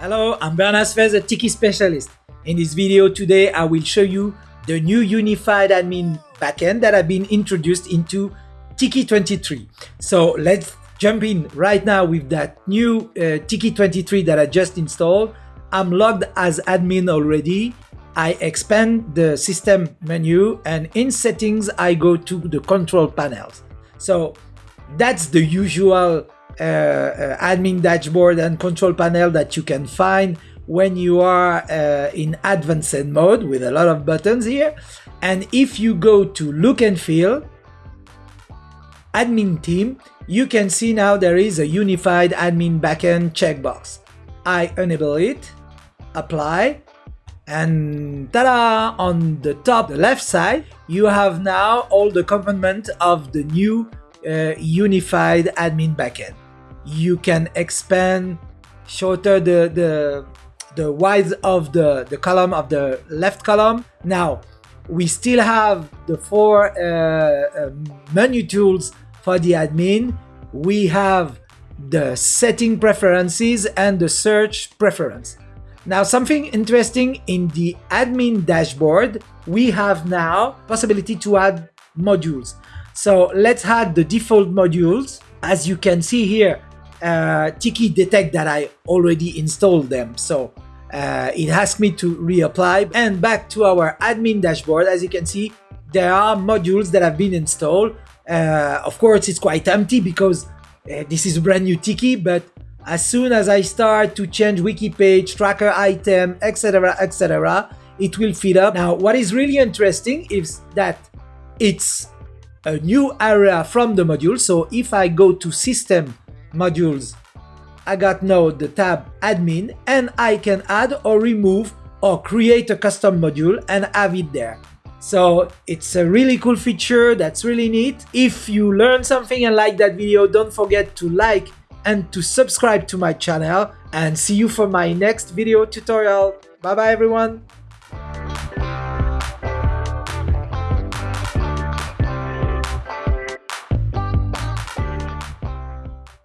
Hello, I'm Bernard Sfez, a Tiki specialist. In this video today, I will show you the new unified admin backend that have been introduced into Tiki 23. So let's jump in right now with that new uh, Tiki 23 that I just installed. I'm logged as admin already. I expand the system menu and in settings, I go to the control panels. So that's the usual admin dashboard and control panel that you can find when you are uh, in advanced mode with a lot of buttons here. And if you go to look and feel, admin theme, you can see now there is a unified admin backend checkbox. I enable it, apply, and ta-da! On the top the left side, you have now all the component of the new uh, unified admin backend. You can expand, shorter the, the, the width of the, the column of the left column. Now, we still have the four uh, uh, menu tools for the admin. We have the setting preferences and the search preference. Now something interesting in the admin dashboard, we have now possibility to add modules. So let's add the default modules. As you can see here, uh, Tiki detect that I already installed them. So uh, it asks me to reapply and back to our admin dashboard. As you can see, there are modules that have been installed. Uh, of course, it's quite empty because uh, this is brand new Tiki, but as soon as I start to change wiki page, tracker item, etc, etc, it will feed up. Now, what is really interesting is that it's a new area from the module. So if I go to system modules, I got now the tab admin and I can add or remove or create a custom module and have it there. So it's a really cool feature that's really neat. If you learned something and like that video, don't forget to like and to subscribe to my channel and see you for my next video tutorial. Bye bye everyone.